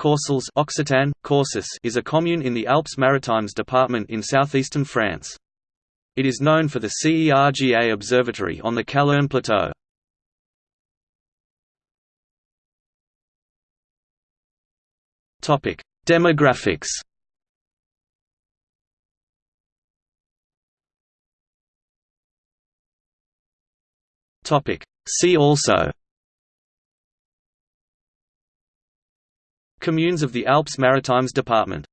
Caussols Occitan, Courses is a commune in the Alpes-Maritimes department in southeastern France. It is known for the CERGA Observatory on the Calern Plateau. Demographics See also Communes of the Alpes-Maritimes department